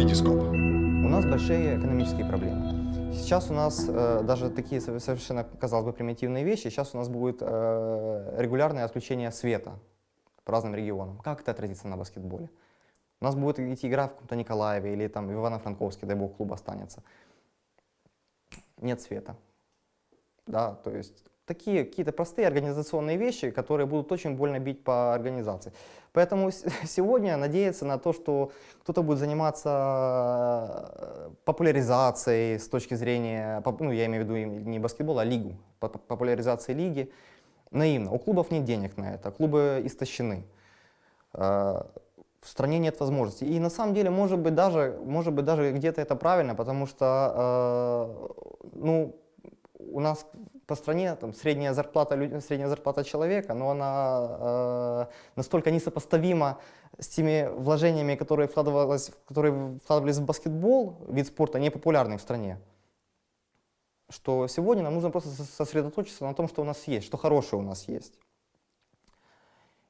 Витископ. У нас большие экономические проблемы. Сейчас у нас э, даже такие сов- совершенно, казалось бы, примитивные вещи. Сейчас у нас будет э, регулярное отключение света по разным регионам. Как это отразится на баскетболе? У нас будет идти игра в каком-то Николаеве или там в Ивано-Франковске, дай бог, клуб останется. Нет света. Да, то есть такие какие-то простые организационные вещи, которые будут очень больно бить по организации. Поэтому сегодня надеяться на то, что кто-то будет заниматься э, популяризацией с точки зрения, ну я имею в виду не баскетбол, а лигу, по- по- популяризации лиги, наивно. У клубов нет денег на это, клубы истощены. Э, В стране нет возможностей. И на самом деле, может быть, даже, может быть, даже где-то это правильно, потому что э, ну, у нас по стране там, средняя, зарплата, средняя зарплата человека, но она э, настолько несопоставима с теми вложениями, которые, вкладывалось, которые вкладывались в баскетбол, вид спорта непопулярный в стране, что сегодня нам нужно просто сос- сосредоточиться на том, что у нас есть, что хорошее у нас есть.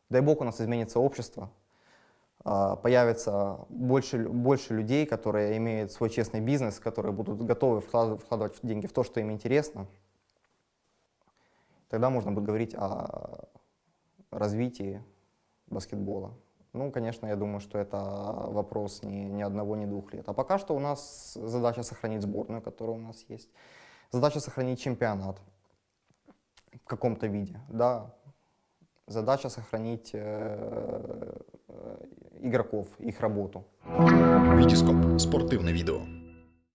Дай бог у нас изменится общество, а, появится больше, больше людей, которые имеют свой честный бизнес, которые будут готовы вклад- вкладывать деньги в то, что им интересно. Тогда можно будет говорить о развитии баскетбола. Ну, конечно, я думаю, что это вопрос не, ни одного, ни двух лет. А пока что у нас задача сохранить сборную, которая у нас есть. Задача сохранить чемпионат в каком-то виде. Да, задача сохранить э, э, игроков, их работу. Витископ. Спортивне відео.